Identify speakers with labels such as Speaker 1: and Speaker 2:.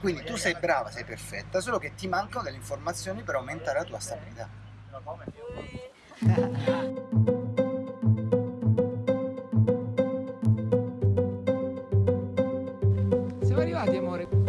Speaker 1: Quindi tu sei brava, sei perfetta, solo che ti mancano delle informazioni per aumentare la tua stabilità. Siamo arrivati amore.